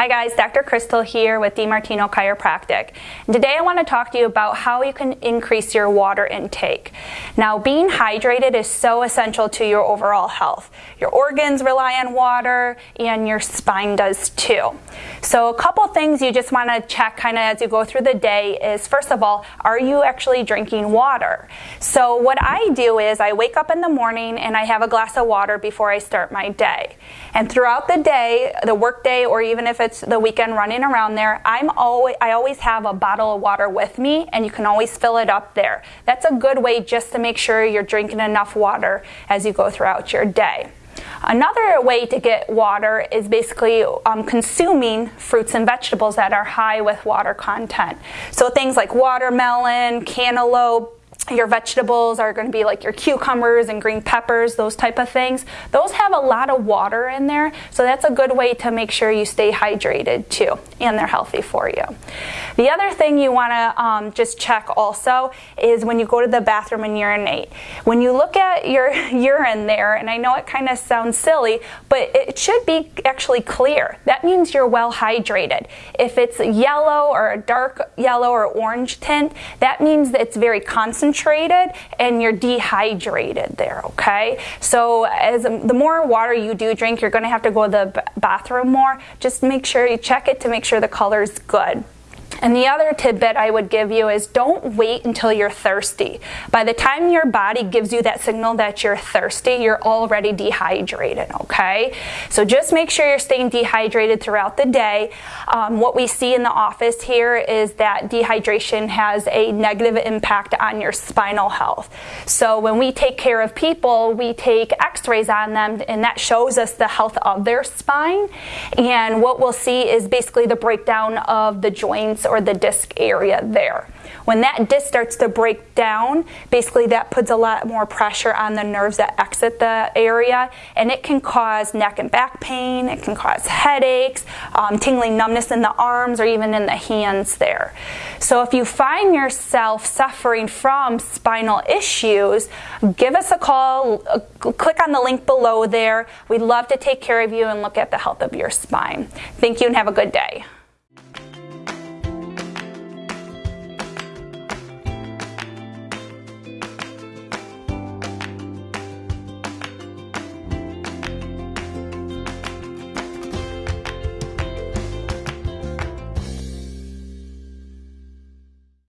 Hi guys, Dr. Crystal here with DiMartino Chiropractic. And today I want to talk to you about how you can increase your water intake. Now being hydrated is so essential to your overall health. Your organs rely on water and your spine does too. So a couple things you just want to check kind of as you go through the day is first of all, are you actually drinking water? So what I do is I wake up in the morning and I have a glass of water before I start my day. And throughout the day, the work day or even if it's it's the weekend running around there, I'm always, I always have a bottle of water with me and you can always fill it up there. That's a good way just to make sure you're drinking enough water as you go throughout your day. Another way to get water is basically um, consuming fruits and vegetables that are high with water content. So things like watermelon, cantaloupe, your vegetables are going to be like your cucumbers and green peppers, those type of things. Those have a lot of water in there, so that's a good way to make sure you stay hydrated too, and they're healthy for you. The other thing you want to um, just check also is when you go to the bathroom and urinate. When you look at your urine there, and I know it kind of sounds silly, but it should be actually clear. That means you're well hydrated. If it's yellow or a dark yellow or orange tint, that means that it's very concentrated and you're dehydrated there, okay? So as the more water you do drink, you're gonna have to go to the bathroom more. Just make sure you check it to make sure the color is good. And the other tidbit I would give you is don't wait until you're thirsty. By the time your body gives you that signal that you're thirsty, you're already dehydrated, okay? So just make sure you're staying dehydrated throughout the day. Um, what we see in the office here is that dehydration has a negative impact on your spinal health. So when we take care of people, we take x-rays on them and that shows us the health of their spine. And what we'll see is basically the breakdown of the joints or the disc area there. When that disc starts to break down, basically that puts a lot more pressure on the nerves that exit the area and it can cause neck and back pain, it can cause headaches, um, tingling numbness in the arms or even in the hands there. So if you find yourself suffering from spinal issues, give us a call, uh, click on the link below there. We'd love to take care of you and look at the health of your spine. Thank you and have a good day.